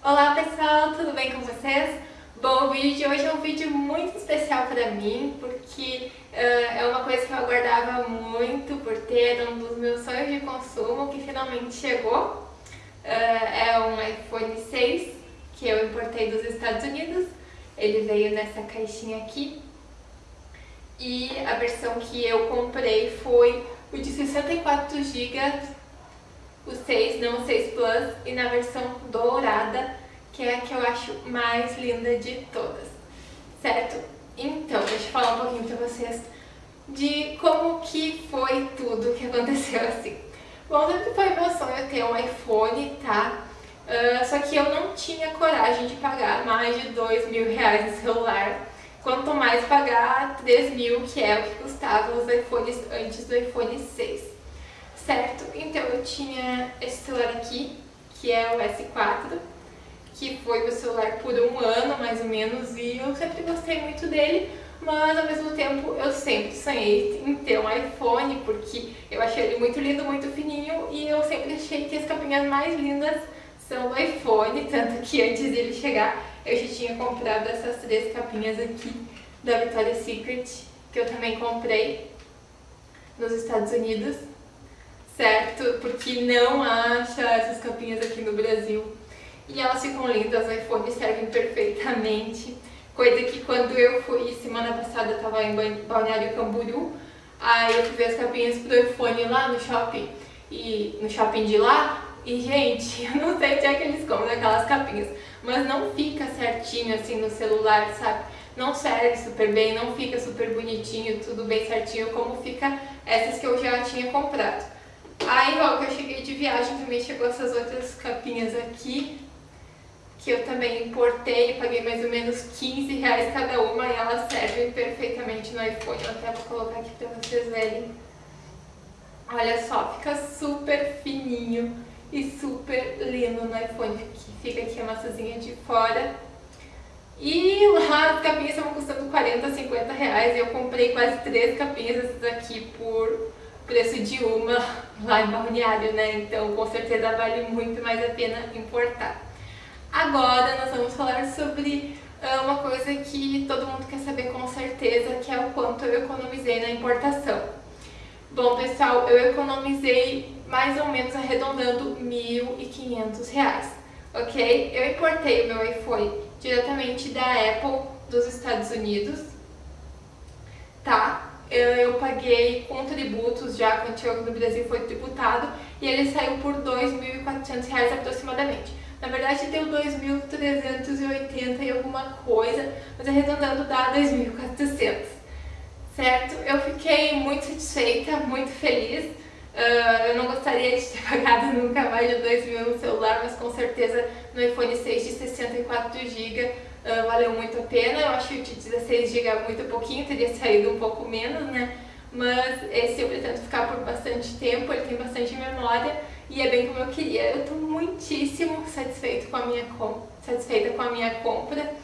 Olá pessoal, tudo bem com vocês? Bom, o vídeo de hoje é um vídeo muito especial para mim, porque uh, é uma coisa que eu aguardava muito por ter, um dos meus sonhos de consumo que finalmente chegou. Uh, é um iPhone 6 que eu importei dos Estados Unidos, ele veio nessa caixinha aqui. E a versão que eu comprei foi o de 64 GB o 6, não o 6 Plus, e na versão dourada, que é a que eu acho mais linda de todas, certo? Então, deixa eu falar um pouquinho pra vocês de como que foi tudo que aconteceu assim. Bom, sempre foi meu sonho ter um iPhone, tá? Uh, só que eu não tinha coragem de pagar mais de dois mil reais no celular. Quanto mais pagar 3 mil, que é o que custavam os iPhones antes do iPhone 6 certo? Então eu tinha esse celular aqui, que é o S4, que foi meu celular por um ano mais ou menos e eu sempre gostei muito dele, mas ao mesmo tempo eu sempre sonhei em ter um iPhone porque eu achei ele muito lindo, muito fininho e eu sempre achei que as capinhas mais lindas são do iPhone, tanto que antes dele chegar eu já tinha comprado essas três capinhas aqui da Victoria's Secret, que eu também comprei nos Estados Unidos? Porque não acha essas capinhas aqui no Brasil. E elas ficam lindas, iPhone servem perfeitamente. Coisa que quando eu fui, semana passada, eu tava em Balneário Camboriú, aí eu fui as capinhas pro iPhone lá no shopping, e no shopping de lá, e gente, eu não sei onde é que eles compram aquelas capinhas, mas não fica certinho assim no celular, sabe? Não serve super bem, não fica super bonitinho, tudo bem certinho como fica essas que eu já tinha comprado. Aí, ó, que eu cheguei de viagem, também chegou essas outras capinhas aqui, que eu também importei, paguei mais ou menos 15 reais cada uma e elas servem perfeitamente no iPhone. Eu até vou colocar aqui pra vocês verem. Olha só, fica super fininho e super lindo no iPhone, que fica aqui a maçãzinha de fora. E lá as capinhas estavam custando 40, 50 reais e eu comprei quase três capinhas dessas aqui por preço de uma lá em Balneário, né? Então com certeza vale muito mais a pena importar. Agora nós vamos falar sobre uh, uma coisa que todo mundo quer saber com certeza, que é o quanto eu economizei na importação. Bom pessoal, eu economizei mais ou menos arredondando R$ 1.500, ok? Eu importei o meu iPhone diretamente da Apple dos Estados Unidos? Eu paguei com tributos já, quando chegou no Brasil foi tributado, e ele saiu por R$ 2.400 aproximadamente. Na verdade deu 2.380 e alguma coisa, mas arredondando dá 2.400, certo? Eu fiquei muito satisfeita, muito feliz. Uh, eu não gostaria de ter pagado nunca mais de 2 mil no celular, mas com certeza no iPhone 6 de 64 GB uh, valeu muito a pena. Eu acho que de 16 GB é muito pouquinho, teria saído um pouco menos, né? Mas esse eu pretendo ficar por bastante tempo, ele tem bastante memória e é bem como eu queria. Eu estou muitíssimo satisfeito com a minha satisfeita com a minha compra.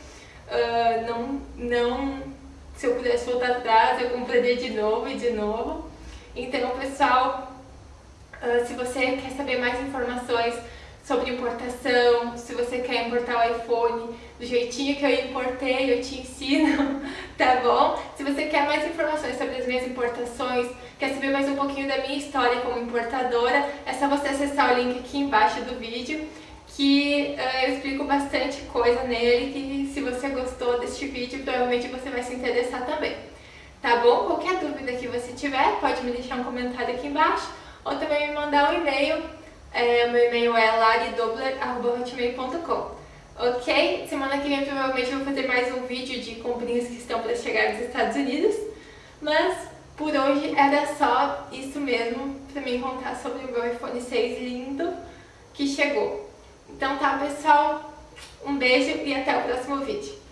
Uh, não, não, se eu pudesse voltar atrás, eu compraria de novo e de novo. Então, pessoal, uh, se você quer saber mais informações sobre importação, se você quer importar o iPhone do jeitinho que eu importei, eu te ensino, tá bom? Se você quer mais informações sobre as minhas importações, quer saber mais um pouquinho da minha história como importadora, é só você acessar o link aqui embaixo do vídeo, que uh, eu explico bastante coisa nele, que se você gostou deste vídeo, provavelmente você vai se interessar também. Tá bom? Qualquer dúvida que você tiver, pode me deixar um comentário aqui embaixo, ou também me mandar um e-mail é, meu e-mail é laridobler.hotmail.com Ok? Semana que vem provavelmente eu vou fazer mais um vídeo de comprinhas que estão para chegar dos Estados Unidos. Mas por hoje era só isso mesmo para mim contar sobre o meu iPhone 6 lindo que chegou. Então tá pessoal, um beijo e até o próximo vídeo.